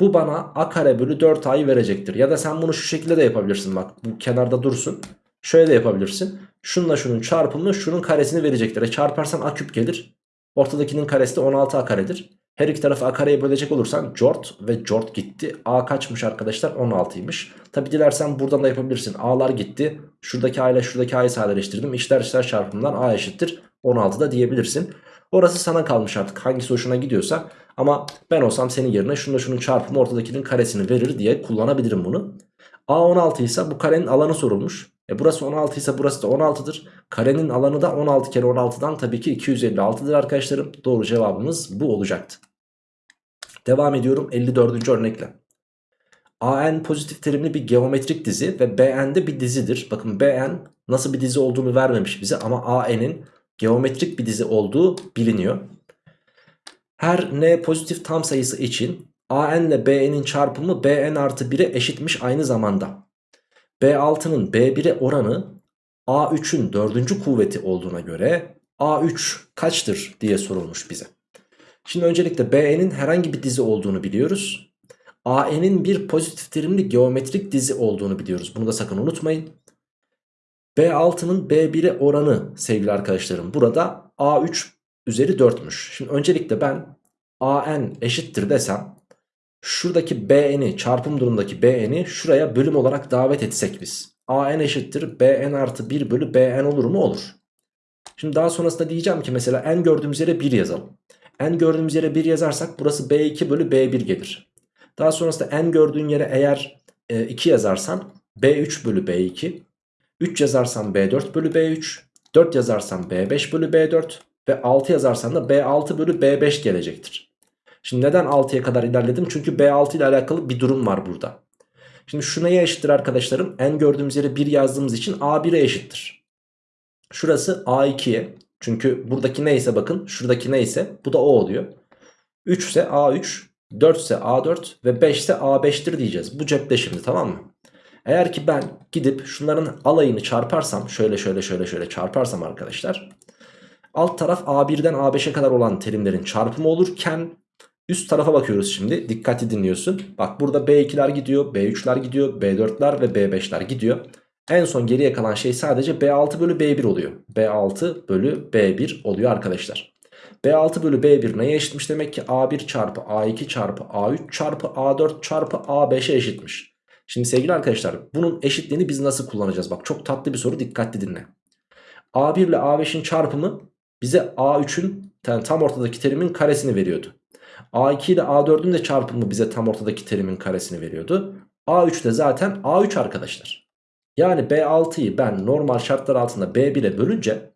bu bana A kare bölü 4A'yı verecektir. Ya da sen bunu şu şekilde de yapabilirsin bak bu kenarda dursun. Şöyle de yapabilirsin. Şununla şunun çarpımı şunun karesini verecektir. E çarparsan A küp gelir. Ortadakinin karesi de 16A karedir. Her iki tarafı A kareye bölecek olursan cort ve cort gitti. A kaçmış arkadaşlar? 16'ymış. Tabi dilersen buradan da yapabilirsin. A'lar gitti. Şuradaki A ile şuradaki A'yı sadeleştirdim. İşler işler çarpımından A eşittir. 16 da diyebilirsin. Orası sana kalmış artık hangisi hoşuna gidiyorsa. Ama ben olsam senin yerine şununla şunun çarpımı ortadakinin karesini verir diye kullanabilirim bunu. A 16 ise bu karenin alanı sorulmuş. E burası 16 ise burası da 16'dır. Karenin alanı da 16 kere 16'dan tabii ki 256'dır arkadaşlarım. Doğru cevabımız bu olacaktı. Devam ediyorum 54. örnekle. AN pozitif terimli bir geometrik dizi ve BN de bir dizidir. Bakın BN nasıl bir dizi olduğunu vermemiş bize ama AN'in geometrik bir dizi olduğu biliniyor. Her n pozitif tam sayısı için AN ile BN'in çarpımı BN artı 1'e eşitmiş aynı zamanda. B6'nın B1'e oranı A3'ün dördüncü kuvveti olduğuna göre A3 kaçtır diye sorulmuş bize. Şimdi öncelikle BN'in herhangi bir dizi olduğunu biliyoruz. AN'in bir pozitif terimli geometrik dizi olduğunu biliyoruz. Bunu da sakın unutmayın. B6'nın B1'e oranı sevgili arkadaşlarım burada A3 üzeri 4'müş. Şimdi öncelikle ben AN eşittir desem şuradaki BN'i çarpım durumundaki BN'i şuraya bölüm olarak davet etsek biz. AN eşittir BN artı 1 bölü BN olur mu? Olur. Şimdi daha sonrasında diyeceğim ki mesela n gördüğümüz yere 1 yazalım. n gördüğümüz yere 1 yazarsak burası B2 bölü B1 gelir. Daha sonrasında n gördüğün yere eğer e, 2 yazarsan B3 bölü B2 3 yazarsam B4 bölü B3 4 yazarsam B5 bölü B4 ve 6 yazarsam da B6 bölü B5 gelecektir. Şimdi neden 6'ya kadar ilerledim? Çünkü B6 ile alakalı bir durum var burada. Şimdi şu neye eşittir arkadaşlarım? N gördüğümüz yere 1 yazdığımız için A1'e eşittir. Şurası A2'ye. Çünkü buradaki neyse bakın şuradaki neyse bu da O oluyor. 3 ise A3, 4 ise A4 ve 5 ise A5'tir diyeceğiz. Bu cepte şimdi tamam mı? Eğer ki ben gidip şunların alayını çarparsam şöyle şöyle şöyle şöyle çarparsam arkadaşlar. Alt taraf A1'den A5'e kadar olan terimlerin çarpımı olurken üst tarafa bakıyoruz şimdi. Dikkatli dinliyorsun. Bak burada B2'ler gidiyor, B3'ler gidiyor, B4'ler ve B5'ler gidiyor. En son geriye kalan şey sadece B6 bölü B1 oluyor. B6 bölü B1 oluyor arkadaşlar. B6 bölü B1 neye eşitmiş demek ki A1 çarpı A2 çarpı A3 çarpı A4 çarpı A5'e eşitmiş. Şimdi sevgili arkadaşlar bunun eşitliğini biz nasıl kullanacağız? Bak çok tatlı bir soru dikkatli dinle. A1 ile A5'in çarpımı bize A3'ün tam ortadaki terimin karesini veriyordu. A2 ile A4'ün de çarpımı bize tam ortadaki terimin karesini veriyordu. A3 de zaten A3 arkadaşlar. Yani B6'yı ben normal şartlar altında B1'e bölünce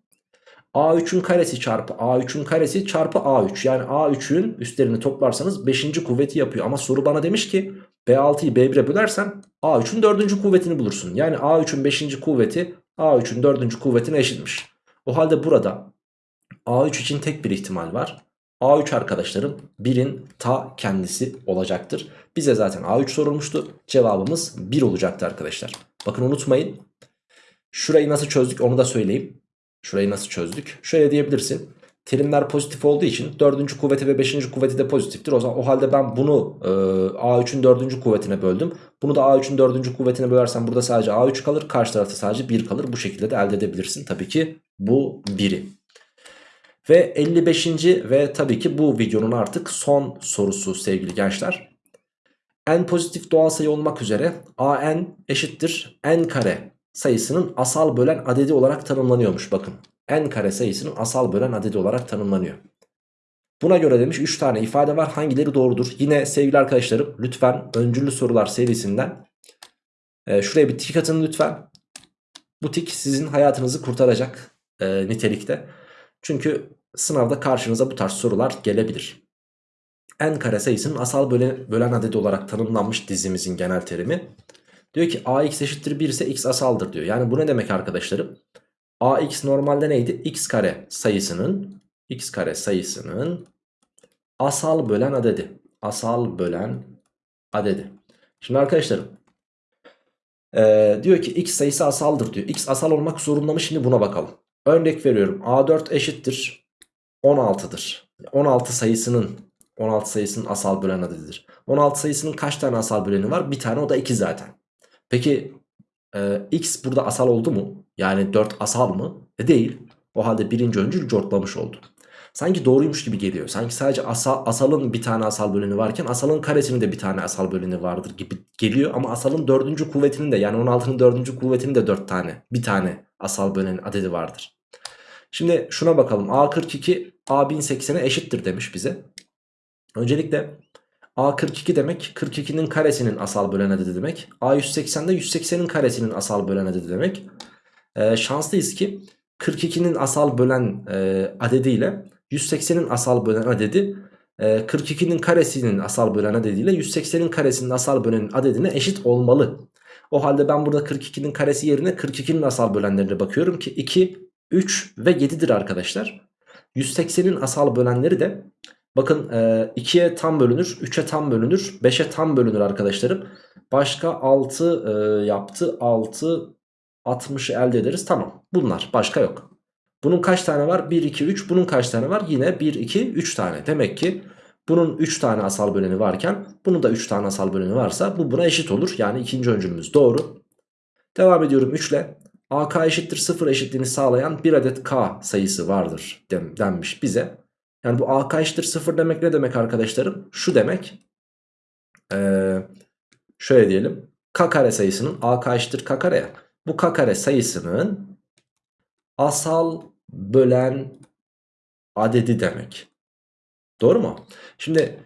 A3'ün karesi çarpı A3'ün karesi çarpı A3. Yani A3'ün üstlerini toplarsanız 5. kuvveti yapıyor. Ama soru bana demiş ki B6'yı B1'e bölersen A3'ün 4. kuvvetini bulursun. Yani A3'ün 5. kuvveti A3'ün 4. kuvvetine eşitmiş. O halde burada A3 için tek bir ihtimal var. A3 arkadaşlarım 1'in ta kendisi olacaktır. Bize zaten A3 sorulmuştu. Cevabımız 1 olacaktı arkadaşlar. Bakın unutmayın. Şurayı nasıl çözdük onu da söyleyeyim. Şurayı nasıl çözdük? Şöyle diyebilirsin. terimler pozitif olduğu için 4. kuvveti ve 5. kuvveti de pozitiftir. O zaman o halde ben bunu e, A3'ün 4. kuvvetine böldüm. Bunu da A3'ün 4. kuvvetine bölersem burada sadece A3 kalır. Karşı tarafta sadece 1 kalır. Bu şekilde de elde edebilirsin tabii ki bu 1'i. Ve 55. ve tabii ki bu videonun artık son sorusu sevgili gençler. n pozitif doğal sayı olmak üzere an eşittir n kare sayısının asal bölen adedi olarak tanımlanıyormuş bakın. n kare sayısının asal bölen adedi olarak tanımlanıyor. Buna göre demiş 3 tane ifade var hangileri doğrudur? Yine sevgili arkadaşlarım lütfen öncüllü sorular serisinden e, şuraya bir tik atın lütfen. Bu tik sizin hayatınızı kurtaracak e, nitelikte. Çünkü sınavda karşınıza bu tarz sorular gelebilir. n kare sayısının asal bölen, bölen adedi olarak tanımlanmış dizimizin genel terimi. Diyor ki ax eşittir 1 ise x asaldır diyor. Yani bu ne demek arkadaşlarım? ax normalde neydi? x kare sayısının x kare sayısının asal bölen adedi. Asal bölen adedi. Şimdi arkadaşlarım ee, diyor ki x sayısı asaldır diyor. x asal olmak zorunda mı? Şimdi buna bakalım. Örnek veriyorum. a4 eşittir 16'dır. 16 sayısının 16 sayısının asal bölen adedidir. 16 sayısının kaç tane asal böleni var? Bir tane o da 2 zaten. Peki e, x burada asal oldu mu? Yani 4 asal mı? E değil. O halde birinci öncül cortlamış oldu. Sanki doğruymuş gibi geliyor. Sanki sadece asal, asalın bir tane asal böleni varken asalın karesinin de bir tane asal böleni vardır gibi geliyor. Ama asalın dördüncü kuvvetinin de yani 16'nın dördüncü kuvvetinin de 4 tane bir tane asal böleni adedi vardır. Şimdi şuna bakalım. A42 A1080'e eşittir demiş bize. Öncelikle A42 demek 42'nin karesinin asal bölen adedi demek. A180 de 180'in karesinin asal bölen adedi demek. Ee, şanslıyız ki 42'nin asal bölen e, adediyle 180'in asal bölen adedi e, 42'nin karesinin asal bölen adediyle 180'in karesinin asal bölen adedine eşit olmalı. O halde ben burada 42'nin karesi yerine 42'nin asal bölenlerine bakıyorum ki 2, 3 ve 7'dir arkadaşlar. 180'in asal bölenleri de bakın 2'ye tam bölünür, 3'e tam bölünür, 5'e tam bölünür arkadaşlarım. Başka 6 e, yaptı, 6, 60'ı elde ederiz. Tamam bunlar başka yok. Bunun kaç tane var? 1, 2, 3. Bunun kaç tane var? Yine 1, 2, 3 tane. Demek ki bunun 3 tane asal böleni varken bunun da 3 tane asal böleni varsa bu buna eşit olur. Yani ikinci öncülümüz doğru. Devam ediyorum 3 ile. AK eşittir 0 eşitliğini sağlayan bir adet K sayısı vardır denmiş bize. Yani bu AK eşittir 0 demek ne demek arkadaşlarım? Şu demek. Ee, şöyle diyelim. K kare sayısının AK eşittir K kare ya. Bu K kare sayısının asal bölen adedi demek. Doğru mu? Şimdi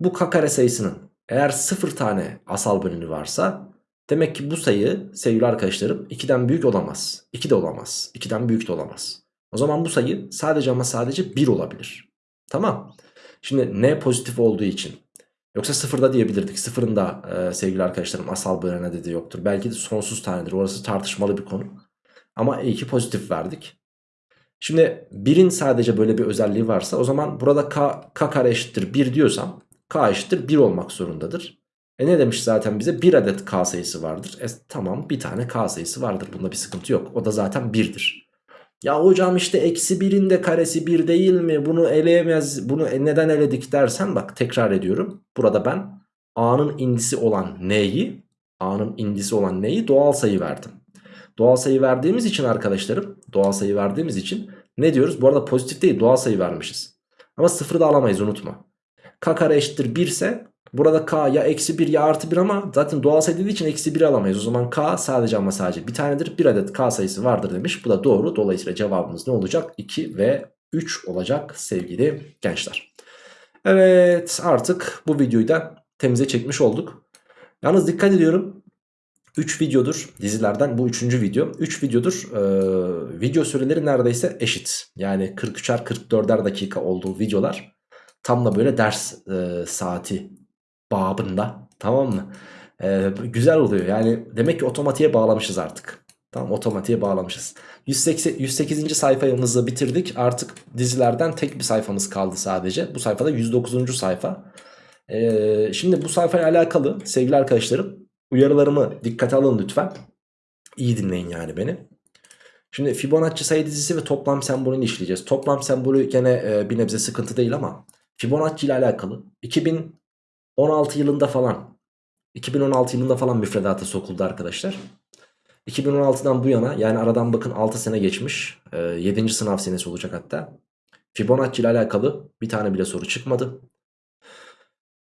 bu K kare sayısının eğer 0 tane asal böleni varsa demek ki bu sayı sevgili arkadaşlarım 2'den büyük olamaz. 2 de olamaz. 2'den büyük de olamaz. O zaman bu sayı sadece ama sadece 1 olabilir. Tamam. Şimdi n pozitif olduğu için Yoksa sıfırda diyebilirdik. Sıfırın da e, sevgili arkadaşlarım asal bölen adedi yoktur. Belki de sonsuz tanedir. Orası tartışmalı bir konu. Ama iyi pozitif verdik. Şimdi 1'in sadece böyle bir özelliği varsa o zaman burada k, k kare eşittir 1 diyorsam k eşittir 1 olmak zorundadır. E ne demiş zaten bize? 1 adet k sayısı vardır. E tamam bir tane k sayısı vardır. Bunda bir sıkıntı yok. O da zaten 1'dir. Ya hocam işte eksi 1'in de karesi 1 değil mi? Bunu eleyemez. Bunu e, neden eledik dersen bak tekrar ediyorum. Burada ben a'nın indisi olan n'yi a'nın indisi olan n'yi doğal sayı verdim. Doğal sayı verdiğimiz için arkadaşlarım doğal sayı verdiğimiz için ne diyoruz? Bu arada pozitif değil doğal sayı vermişiz. Ama sıfırı da alamayız unutma. K kare eşittir 1 ise burada K ya eksi 1 ya artı 1 ama zaten doğal sayı dediği için eksi 1 alamayız. O zaman K sadece ama sadece bir tanedir. Bir adet K sayısı vardır demiş. Bu da doğru. Dolayısıyla cevabımız ne olacak? 2 ve 3 olacak sevgili gençler. Evet artık bu videoyu da temize çekmiş olduk. Yalnız dikkat ediyorum 3 videodur dizilerden bu 3. video. 3 videodur e, video süreleri neredeyse eşit. Yani 43'er 44'er dakika olduğu videolar. Tam da böyle ders e, saati babında tamam mı? E, güzel oluyor yani demek ki otomatiğe bağlamışız artık. Tamam otomatiğe bağlamışız. 180, 108. sayfamızı bitirdik. Artık dizilerden tek bir sayfamız kaldı sadece. Bu sayfada 109. sayfa. Ee, şimdi bu sayfayla alakalı sevgili arkadaşlarım Uyarılarımı dikkate alın lütfen. İyi dinleyin yani beni. Şimdi Fibonacci sayı dizisi ve toplam sembolünü işleyeceğiz. Toplam sembolü gene e, bir nebze sıkıntı değil ama Fibonacci ile alakalı 2016 yılında falan 2016 yılında falan müfredata sokuldu arkadaşlar. 2016'dan bu yana yani aradan bakın 6 sene geçmiş. E, 7. sınav senesi olacak hatta. Fibonacci ile alakalı bir tane bile soru çıkmadı.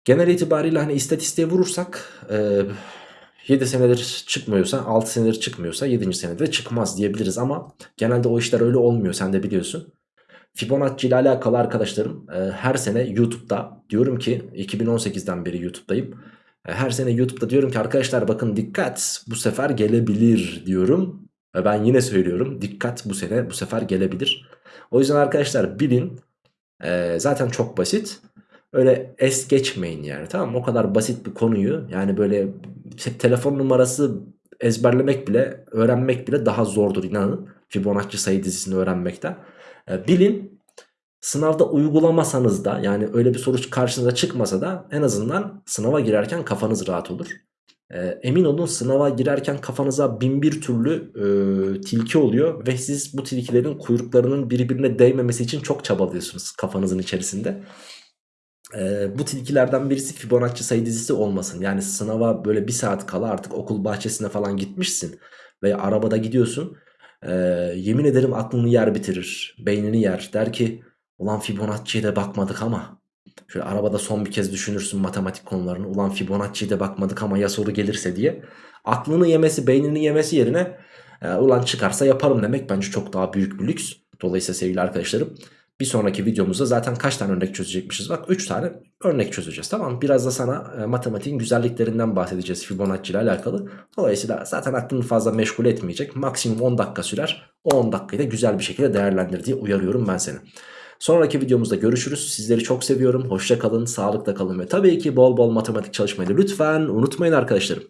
Genel itibariyle hani istatistiğe vurursak e, 7 senedir çıkmıyorsa 6 senedir çıkmıyorsa 7. senede çıkmaz diyebiliriz ama genelde o işler öyle olmuyor sen de biliyorsun. Fibonacci ile alakalı arkadaşlarım e, her sene YouTube'da diyorum ki 2018'den beri YouTube'dayım. E, her sene YouTube'da diyorum ki arkadaşlar bakın dikkat bu sefer gelebilir diyorum. Ve ben yine söylüyorum dikkat bu sene bu sefer gelebilir. O yüzden arkadaşlar bilin e, zaten çok basit. Öyle es geçmeyin yani tamam mı? O kadar basit bir konuyu yani böyle te- telefon numarası ezberlemek bile öğrenmek bile daha zordur inanın. Fibonacci sayı dizisini öğrenmekten. E, bilin sınavda uygulamasanız da yani öyle bir soru karşınıza çıkmasa da en azından sınava girerken kafanız rahat olur. E, emin olun sınava girerken kafanıza bin bir türlü e, tilki oluyor ve siz bu tilkilerin kuyruklarının birbirine değmemesi için çok çabalıyorsunuz kafanızın içerisinde. Ee, bu tilkilerden birisi Fibonacci sayı dizisi olmasın. Yani sınava böyle bir saat kala artık okul bahçesine falan gitmişsin veya arabada gidiyorsun. Ee, yemin ederim aklını yer bitirir, beynini yer. Der ki ulan Fibonacci'ye de bakmadık ama. Şöyle arabada son bir kez düşünürsün matematik konularını. Ulan Fibonacci'ye de bakmadık ama ya soru gelirse diye. Aklını yemesi, beynini yemesi yerine e, ulan çıkarsa yaparım demek bence çok daha büyük bir lüks. Dolayısıyla sevgili arkadaşlarım bir sonraki videomuzda zaten kaç tane örnek çözecekmişiz? Bak 3 tane örnek çözeceğiz tamam mı? Biraz da sana e, matematiğin güzelliklerinden bahsedeceğiz Fibonacci ile alakalı. Dolayısıyla zaten aklını fazla meşgul etmeyecek. Maksimum 10 dakika sürer. O 10 dakikayı da güzel bir şekilde değerlendir diye uyarıyorum ben seni. Sonraki videomuzda görüşürüz. Sizleri çok seviyorum. Hoşça kalın, sağlıkla kalın ve tabii ki bol bol matematik çalışmayı lütfen unutmayın arkadaşlarım.